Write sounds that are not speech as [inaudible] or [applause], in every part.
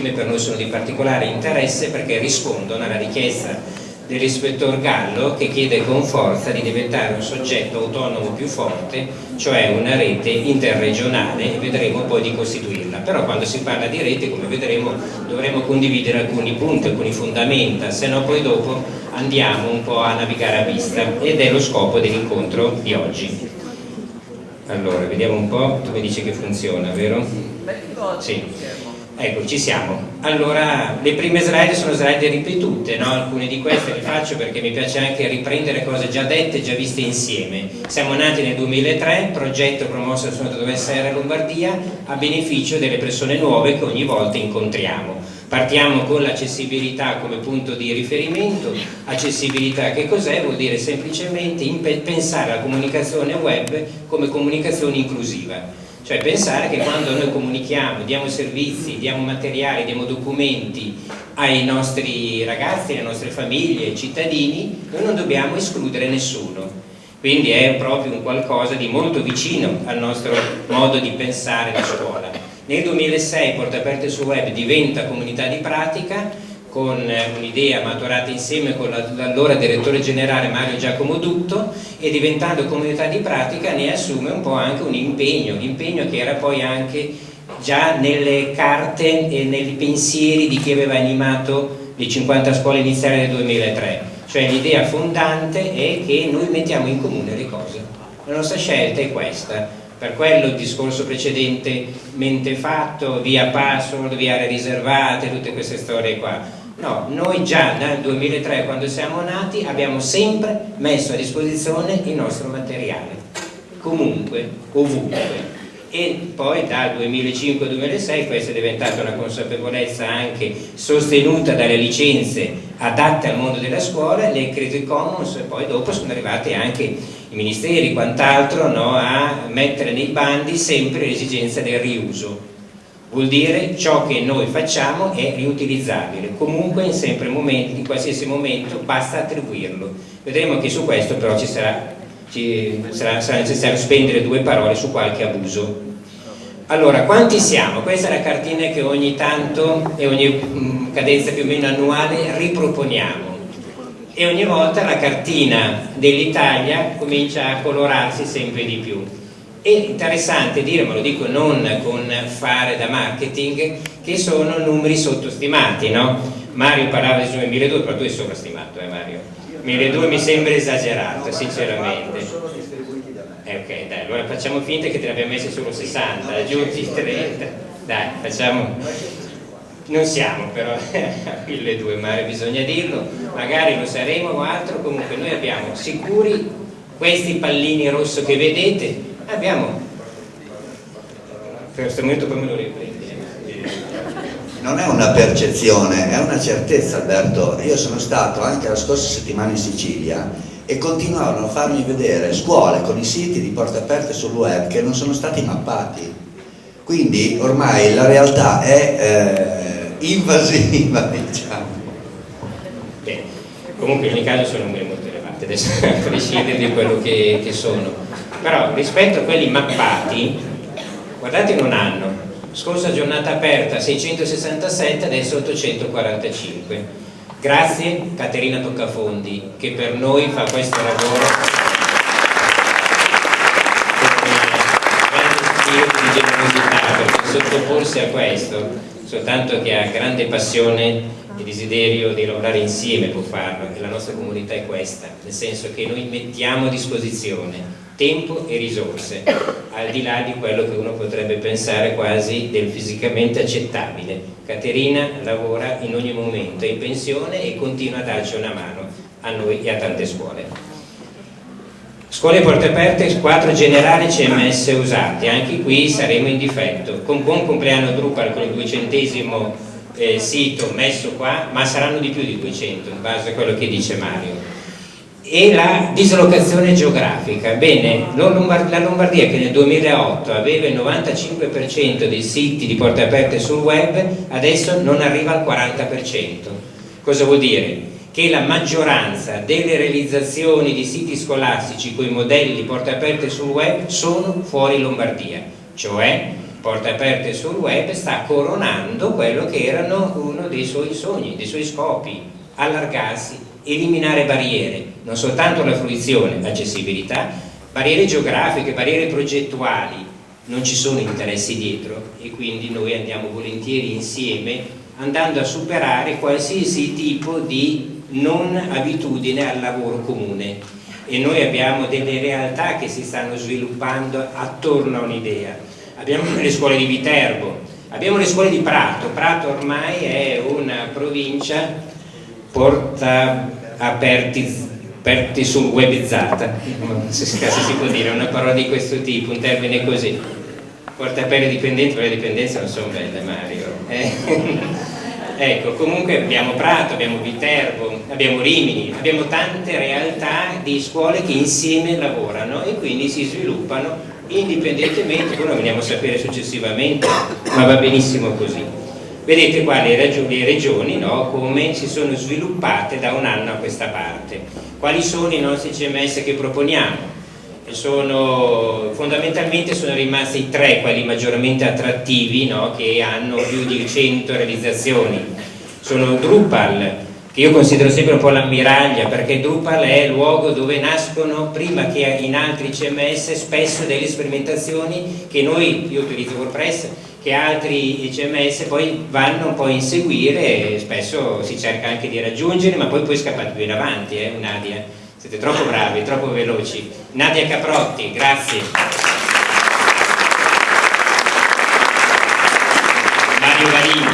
ultime per noi sono di particolare interesse perché rispondono alla richiesta dell'ispettor Gallo che chiede con forza di diventare un soggetto autonomo più forte, cioè una rete interregionale e vedremo poi di costituirla. Però quando si parla di rete, come vedremo, dovremo condividere alcuni punti, alcuni fondamenta, se no poi dopo andiamo un po' a navigare a vista ed è lo scopo dell'incontro di oggi. Allora, vediamo un po', tu mi dici che funziona, vero? Sì. Ecco, ci siamo. Allora, le prime slide sono slide ripetute, no? alcune di queste le faccio perché mi piace anche riprendere cose già dette e già viste insieme. Siamo nati nel 2003, progetto promosso dal Sonato Dovessere Lombardia, a beneficio delle persone nuove che ogni volta incontriamo. Partiamo con l'accessibilità come punto di riferimento. Accessibilità che cos'è? Vuol dire semplicemente pensare alla comunicazione web come comunicazione inclusiva cioè pensare che quando noi comunichiamo, diamo servizi, diamo materiali, diamo documenti ai nostri ragazzi, alle nostre famiglie, ai cittadini, noi non dobbiamo escludere nessuno. Quindi è proprio un qualcosa di molto vicino al nostro modo di pensare la scuola. Nel 2006 Porte Aperte sul Web diventa comunità di pratica con un'idea maturata insieme con l'allora direttore generale Mario Giacomo Dutto e diventando comunità di pratica ne assume un po' anche un impegno, l'impegno che era poi anche già nelle carte e nei pensieri di chi aveva animato le 50 scuole iniziali del 2003, cioè l'idea fondante è che noi mettiamo in comune le cose, la nostra scelta è questa, per quello il discorso precedentemente fatto, via password, via aree riservate, tutte queste storie qua, No, noi già dal 2003 quando siamo nati abbiamo sempre messo a disposizione il nostro materiale, comunque, ovunque. E poi dal 2005-2006 questa è diventata una consapevolezza anche sostenuta dalle licenze adatte al mondo della scuola, le Creative Commons e poi dopo sono arrivati anche i ministeri, quant'altro, no, a mettere nei bandi sempre l'esigenza del riuso vuol dire ciò che noi facciamo è riutilizzabile. Comunque in, sempre momenti, in qualsiasi momento basta attribuirlo. Vedremo che su questo però ci sarà, ci sarà, sarà necessario spendere due parole su qualche abuso. Allora, quanti siamo? Questa è la cartina che ogni tanto e ogni mm, cadenza più o meno annuale riproponiamo. E ogni volta la cartina dell'Italia comincia a colorarsi sempre di più è interessante dire, ma lo dico non con fare da marketing, che sono numeri sottostimati, no? Mario parlava di 1200, però tu sei sovrastimato, eh Mario? 1200 mi sembra esagerato, sinceramente. Eh, ok, dai, allora facciamo finta che te ne abbiamo messi solo 60, aggiungi 30, dai, facciamo... Non siamo però [laughs] a 1200, Mario, bisogna dirlo, magari lo saremo o altro, comunque noi abbiamo sicuri questi pallini rosso che vedete, abbiamo. Per questo momento poi me lo riprendi. Non è una percezione, è una certezza Alberto. Io sono stato anche la scorsa settimana in Sicilia e continuavano a farmi vedere scuole con i siti di porte aperte sul web che non sono stati mappati. Quindi ormai la realtà è eh, invasiva [laughs] diciamo. Bene. comunque in ogni caso sono numeri molto elevati adesso [laughs] a prescindere di quello che, che sono però rispetto a quelli mappati guardate in un anno. Scorsa giornata aperta 667 adesso 845 grazie Caterina Toccafondi che per noi fa questo lavoro. Con di generosità perché sottoporsi a questo soltanto che ha grande passione e desiderio di lavorare insieme può farlo e la nostra comunità è questa nel senso che noi mettiamo a disposizione tempo e risorse, al di là di quello che uno potrebbe pensare quasi del fisicamente accettabile. Caterina lavora in ogni momento, è in pensione e continua a darci una mano a noi e a tante scuole. Scuole porte aperte, quattro generali CMS usati, anche qui saremo in difetto. Con buon compleanno Drupal con il duecentesimo eh, sito messo qua, ma saranno di più di 200 in base a quello che dice Mario e la dislocazione geografica. Bene, la Lombardia che nel 2008 aveva il 95% dei siti di porte aperte sul web, adesso non arriva al 40%. Cosa vuol dire? Che la maggioranza delle realizzazioni di siti scolastici con i modelli di porte aperte sul web sono fuori Lombardia, cioè porte aperte sul web sta coronando quello che erano uno dei suoi sogni, dei suoi scopi, allargarsi, eliminare barriere, non soltanto la fruizione, l'accessibilità, barriere geografiche, barriere progettuali, non ci sono interessi dietro e quindi noi andiamo volentieri insieme andando a superare qualsiasi tipo di non abitudine al lavoro comune. E noi abbiamo delle realtà che si stanno sviluppando attorno a un'idea. Abbiamo le scuole di Viterbo abbiamo le scuole di Prato. Prato ormai è una provincia porta aperti, aperti sul webizzata se si può dire una parola di questo tipo un termine così porta aperti dipendenti le dipendenze non sono belle Mario eh? [laughs] Ecco, comunque abbiamo Prato, abbiamo Viterbo, abbiamo Rimini, abbiamo tante realtà di scuole che insieme lavorano e quindi si sviluppano indipendentemente, poi lo veniamo a sapere successivamente, ma va benissimo così. Vedete qua le regioni, le regioni no, come si sono sviluppate da un anno a questa parte. Quali sono i nostri CMS che proponiamo? sono, fondamentalmente sono rimasti tre quelli maggiormente attrattivi no? che hanno più di 100 realizzazioni sono Drupal che io considero sempre un po' l'ammiraglia perché Drupal è il luogo dove nascono prima che in altri CMS spesso delle sperimentazioni che noi, io utilizzo WordPress che altri CMS poi vanno un po' a inseguire e spesso si cerca anche di raggiungere ma poi poi scappate più in avanti eh, Nadia siete troppo bravi, troppo veloci. Nadia Caprotti, grazie. Mario Varini,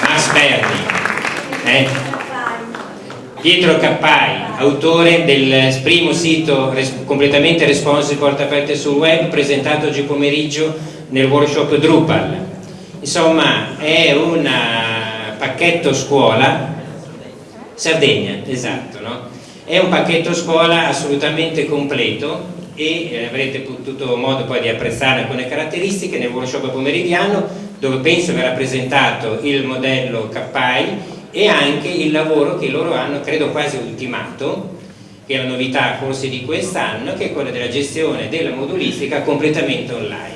Max Berni, eh? Pietro Cappai, autore del primo sito res completamente responsive porte aperte sul web presentato oggi pomeriggio nel workshop Drupal. Insomma, è un pacchetto scuola Sardegna, esatto, no? È un pacchetto scuola assolutamente completo e eh, avrete potuto modo poi di apprezzare alcune caratteristiche nel workshop pomeridiano dove penso verrà presentato il modello CAPAI e anche il lavoro che loro hanno credo quasi ultimato che è la novità forse di quest'anno che è quella della gestione della modulistica completamente online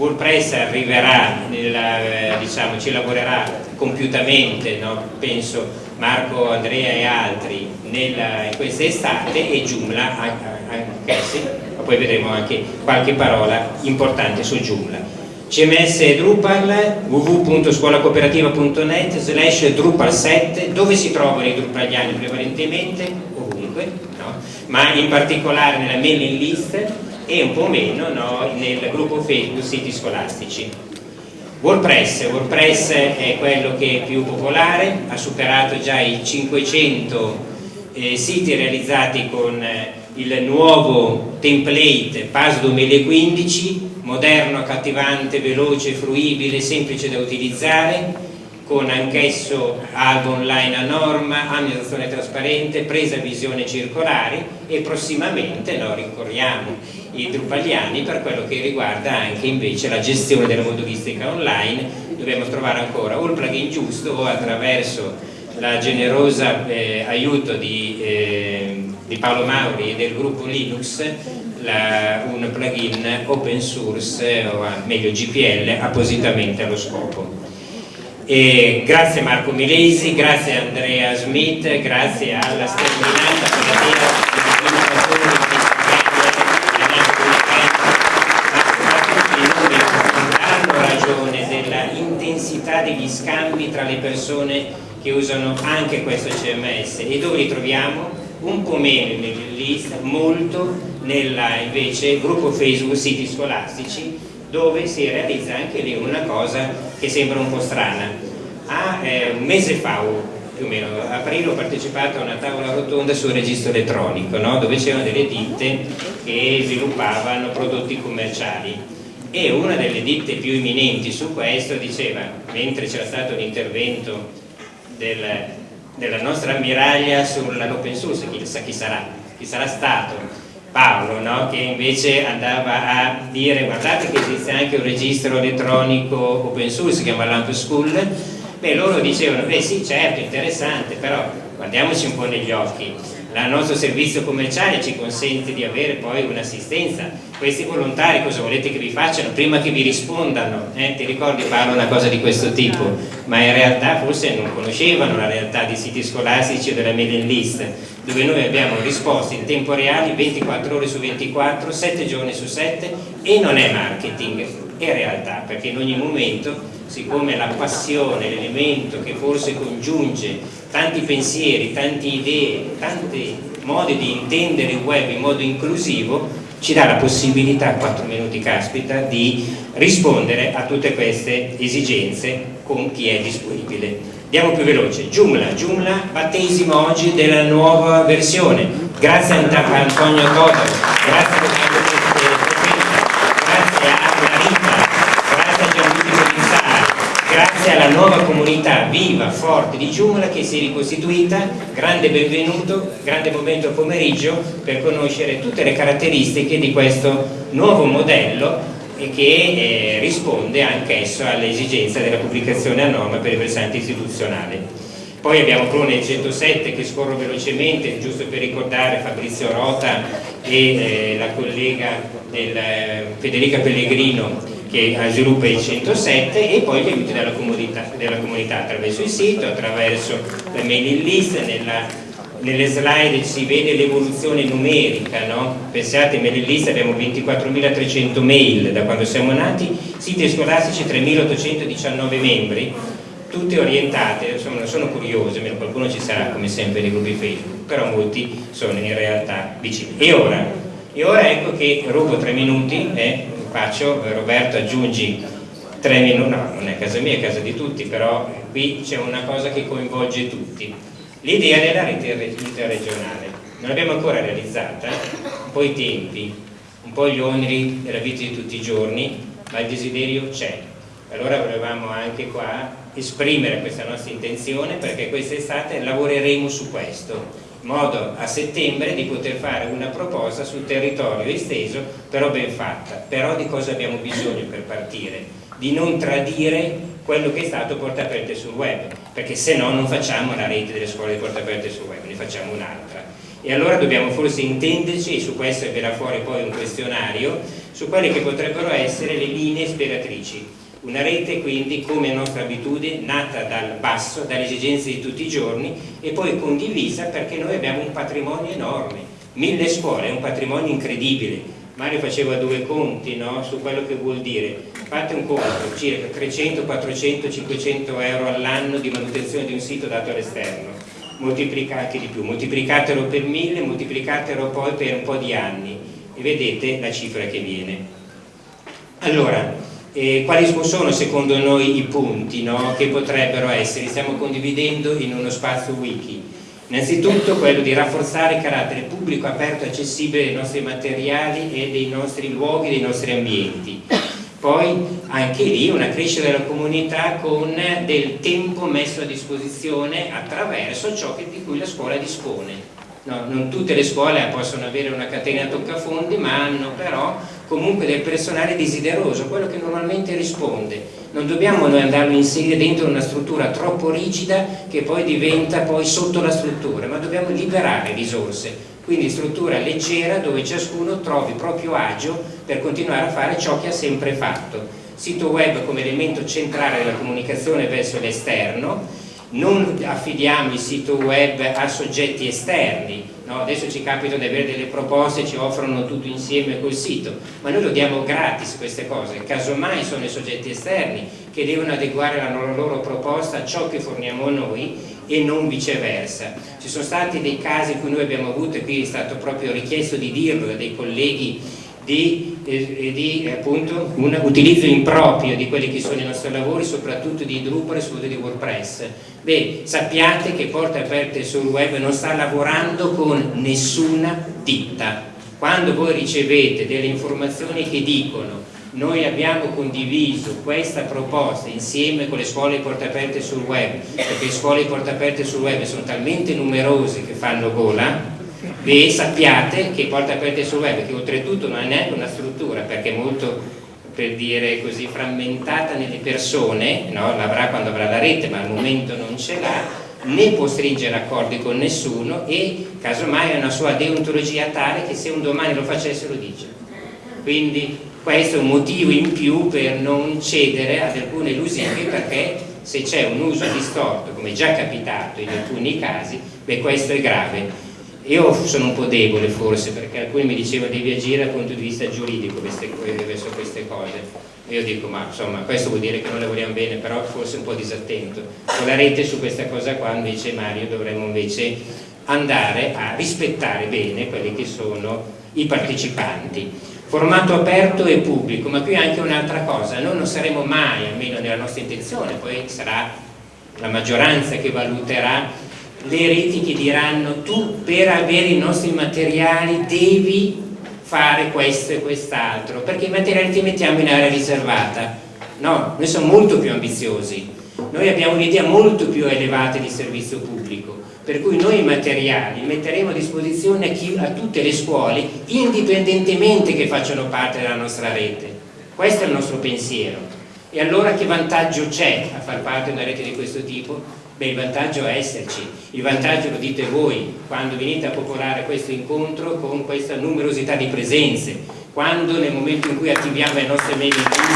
WordPress arriverà, nella, eh, diciamo, ci lavorerà compiutamente, no? penso Marco, Andrea e altri nella, in questa estate e Joomla anch'essi, ma poi vedremo anche qualche parola importante su Joomla. CMS Drupal www.scuolacooperativa.net slash Drupal 7 dove si trovano i drupaliani prevalentemente ovunque no? ma in particolare nella mailing list e un po' meno no? nel gruppo Facebook siti scolastici WordPress, WordPress è quello che è più popolare, ha superato già i 500 eh, siti realizzati con eh, il nuovo template PAS 2015, moderno, accattivante, veloce, fruibile, semplice da utilizzare, con anch'esso albo online a norma, amministrazione trasparente, presa visione circolare e prossimamente no, ricorriamo i drupaliani per quello che riguarda anche invece la gestione della modulistica online. Dobbiamo trovare ancora o il plugin giusto o attraverso la generosa eh, aiuto di, eh, di, Paolo Mauri e del gruppo Linux la, un plugin open source o meglio GPL appositamente allo scopo e grazie Marco Milesi, grazie Andrea Smith, grazie alla sterminata Federica hanno ragione della intensità degli scambi tra le persone che usano anche questo CMS e dove li troviamo? Un po' meno nel list, molto nella invece gruppo Facebook siti scolastici dove si realizza anche lì una cosa che sembra un po' strana. A, eh, un mese fa, più o meno, a aprile ho partecipato a una tavola rotonda sul registro elettronico, no? dove c'erano delle ditte che sviluppavano prodotti commerciali e una delle ditte più imminenti su questo diceva, mentre c'era stato un intervento del, della nostra ammiraglia sull'open source, chissà chi sarà, chi sarà stato, Paolo no? che invece andava a dire guardate che esiste anche un registro elettronico open source, si chiama Lamp School beh loro dicevano beh sì certo interessante però guardiamoci un po' negli occhi il nostro servizio commerciale ci consente di avere poi un'assistenza questi volontari cosa volete che vi facciano? Prima che vi rispondano, eh? ti ricordi Paolo una cosa di questo tipo, ma in realtà forse non conoscevano la realtà dei siti scolastici o della mailing list, dove noi abbiamo risposte in tempo reale 24 ore su 24, 7 giorni su 7 e non è marketing, è realtà, perché in ogni momento, siccome la passione, l'elemento che forse congiunge tanti pensieri, tante idee, tanti modi di intendere il web in modo inclusivo, ci dà la possibilità, 4 minuti caspita, di rispondere a tutte queste esigenze con chi è disponibile. Andiamo più veloce, Joomla, Joomla battesimo oggi della nuova versione, grazie a Antonio Totaro, grazie a grazie a Marita, grazie a Gianluigi Polizzari, grazie alla nuova comunità viva, forte di Joomla che si è ricostituita, grande benvenuto, grande momento pomeriggio per conoscere tutte le caratteristiche di questo nuovo modello e che eh, risponde anch'esso alle esigenze della pubblicazione a norma per il versante istituzionale. Poi abbiamo Clone 107 che scorro velocemente, giusto per ricordare Fabrizio Rota e eh, la collega del, eh, Federica Pellegrino che sviluppa il 107 e poi gli aiuti della comunità, della comunità attraverso il sito, attraverso la mailing list, nella nelle slide si vede l'evoluzione numerica, no? pensate nelle liste abbiamo 24.300 mail da quando siamo nati, siti scolastici 3.819 membri, tutte orientate, insomma sono curiose, qualcuno ci sarà come sempre nei gruppi Facebook, però molti sono in realtà vicini. E ora? E ora ecco che rubo tre minuti, eh, faccio, Roberto aggiungi tre minuti, no non è casa mia, è casa di tutti, però qui c'è una cosa che coinvolge tutti L'idea della rete interregionale non l'abbiamo ancora realizzata, un po' i tempi, un po' gli oneri della vita di tutti i giorni, ma il desiderio c'è. Allora volevamo anche qua esprimere questa nostra intenzione perché quest'estate lavoreremo su questo, in modo a settembre di poter fare una proposta sul territorio esteso, però ben fatta. Però di cosa abbiamo bisogno per partire? Di non tradire quello che è stato porta aperte sul web, perché se no non facciamo la rete delle scuole di porta aperte sul web, ne facciamo un'altra. E allora dobbiamo forse intenderci, e su questo verrà fuori poi un questionario, su quelle che potrebbero essere le linee ispiratrici. Una rete quindi, come nostra abitudine, nata dal basso, dalle esigenze di tutti i giorni e poi condivisa perché noi abbiamo un patrimonio enorme. Mille scuole è un patrimonio incredibile, Mario faceva due conti no? su quello che vuol dire fate un conto, circa 300, 400, 500 euro all'anno di manutenzione di un sito dato all'esterno moltiplicati di più, moltiplicatelo per mille, moltiplicatelo poi per un po' di anni e vedete la cifra che viene allora, eh, quali sono secondo noi i punti no? che potrebbero essere, stiamo condividendo in uno spazio wiki Innanzitutto quello di rafforzare il carattere pubblico, aperto e accessibile dei nostri materiali e dei nostri luoghi, dei nostri ambienti. Poi anche lì una crescita della comunità con del tempo messo a disposizione attraverso ciò di cui la scuola dispone. No, non tutte le scuole possono avere una catena toccafondi, ma hanno però comunque del personale desideroso, quello che normalmente risponde. Non dobbiamo noi andarlo a inserire dentro una struttura troppo rigida che poi diventa poi sotto la struttura, ma dobbiamo liberare risorse, quindi struttura leggera dove ciascuno trovi proprio agio per continuare a fare ciò che ha sempre fatto. Sito web come elemento centrale della comunicazione verso l'esterno, non affidiamo il sito web a soggetti esterni, no? adesso ci capita di avere delle proposte, ci offrono tutto insieme col sito, ma noi lo diamo gratis queste cose, casomai sono i soggetti esterni che devono adeguare la loro proposta a ciò che forniamo noi e non viceversa. Ci sono stati dei casi cui noi abbiamo avuto, e qui è stato proprio richiesto di dirlo da dei colleghi di, eh, di appunto, un utilizzo improprio di quelli che sono i nostri lavori, soprattutto di Drupal e soprattutto di WordPress. Beh, sappiate che Porte Aperte sul web non sta lavorando con nessuna ditta. Quando voi ricevete delle informazioni che dicono noi abbiamo condiviso questa proposta insieme con le scuole porte aperte sul web, perché le scuole porte aperte sul web sono talmente numerose che fanno gola, Beh, sappiate che Porta Aperte sul Web, che oltretutto non è neanche una struttura, perché è molto, per dire così, frammentata nelle persone, no? l'avrà quando avrà la rete, ma al momento non ce l'ha, né può stringere accordi con nessuno e casomai ha una sua deontologia tale che se un domani lo facesse lo dice. quindi questo è un motivo in più per non cedere ad alcune illusioni perché se c'è un uso distorto, come è già capitato in alcuni casi, beh questo è grave. Io sono un po' debole forse perché alcuni mi dicevano devi agire dal punto di vista giuridico verso queste cose. Io dico ma insomma questo vuol dire che non lavoriamo bene, però forse un po' disattento. Con la rete su questa cosa qua invece Mario dovremmo invece andare a rispettare bene quelli che sono i partecipanti formato aperto e pubblico, ma qui anche un'altra cosa, noi non saremo mai, almeno nella nostra intenzione, poi sarà la maggioranza che valuterà le reti che diranno tu per avere i nostri materiali devi fare questo e quest'altro, perché i materiali ti mettiamo in area riservata. No, noi siamo molto più ambiziosi, noi abbiamo un'idea molto più elevata di servizio pubblico per cui noi i materiali metteremo a disposizione a, chi, a tutte le scuole indipendentemente che facciano parte della nostra rete. Questo è il nostro pensiero. E allora che vantaggio c'è a far parte di una rete di questo tipo? Beh, il vantaggio è esserci, il vantaggio lo dite voi quando venite a popolare questo incontro con questa numerosità di presenze, quando nel momento in cui attiviamo le nostre mail in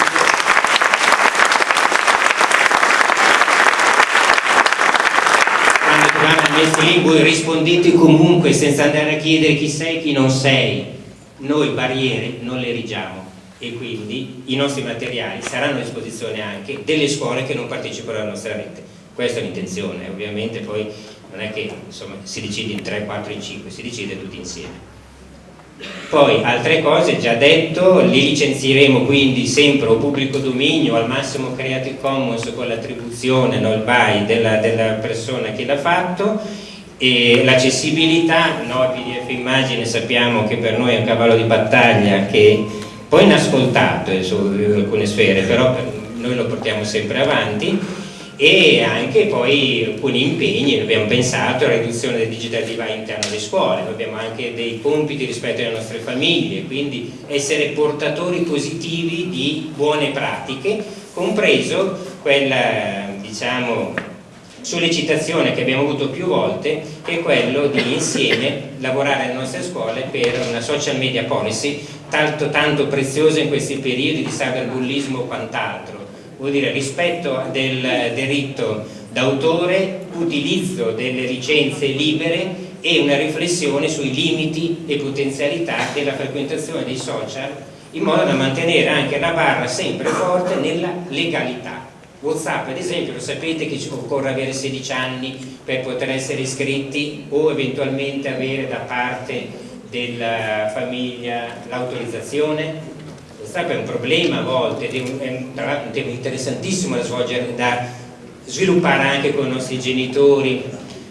messi lì rispondete comunque senza andare a chiedere chi sei e chi non sei. Noi barriere non le erigiamo e quindi i nostri materiali saranno a disposizione anche delle scuole che non partecipano alla nostra rete. Questa è l'intenzione ovviamente poi non è che insomma, si decide in 3, 4, in 5 si decide tutti insieme poi altre cose già detto, li licenzieremo quindi sempre o pubblico dominio, al massimo Creative Commons con l'attribuzione, no, il buy della, della persona che l'ha fatto. L'accessibilità, no, PDF immagine sappiamo che per noi è un cavallo di battaglia che poi inascoltato eh, su alcune sfere, però noi lo portiamo sempre avanti e anche poi alcuni impegni, abbiamo pensato alla riduzione del digital divide interno alle scuole, abbiamo anche dei compiti rispetto alle nostre famiglie, quindi essere portatori positivi di buone pratiche, compreso quella diciamo, sollecitazione che abbiamo avuto più volte che è quello di insieme lavorare alle nostre scuole per una social media policy tanto, tanto preziosa in questi periodi di cyberbullismo o quant'altro vuol dire rispetto del diritto d'autore, utilizzo delle licenze libere e una riflessione sui limiti e potenzialità della frequentazione dei social in modo da mantenere anche la barra sempre forte nella legalità. Whatsapp ad esempio lo sapete che occorre avere 16 anni per poter essere iscritti o eventualmente avere da parte della famiglia l'autorizzazione WhatsApp è un problema a volte, è un, è un tema interessantissimo da svolgere, da sviluppare anche con i nostri genitori,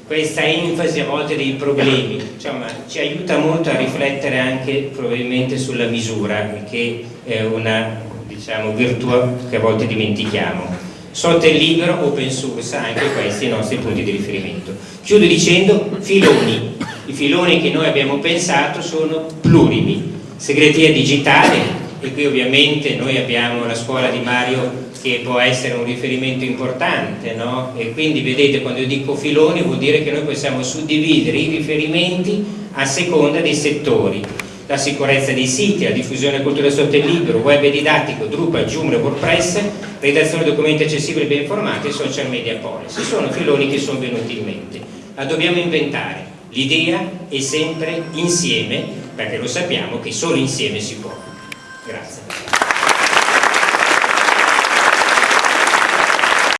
questa enfasi a volte dei problemi, insomma, ci aiuta molto a riflettere anche probabilmente sulla misura, che è una diciamo, virtù che a volte dimentichiamo. Sotto il libero, open source, anche questi i nostri punti di riferimento. Chiudo dicendo filoni. I filoni che noi abbiamo pensato sono plurimi. Segreteria digitale, e qui ovviamente noi abbiamo la scuola di Mario che può essere un riferimento importante no? e quindi vedete quando io dico filoni vuol dire che noi possiamo suddividere i riferimenti a seconda dei settori la sicurezza dei siti, la diffusione culturale sotto il libro, web didattico, Drupal, Joomla, WordPress, redazione documenti accessibili e ben informati e social media policy. Sono filoni che sono venuti in mente. La dobbiamo inventare. L'idea è sempre insieme, perché lo sappiamo che solo insieme si può.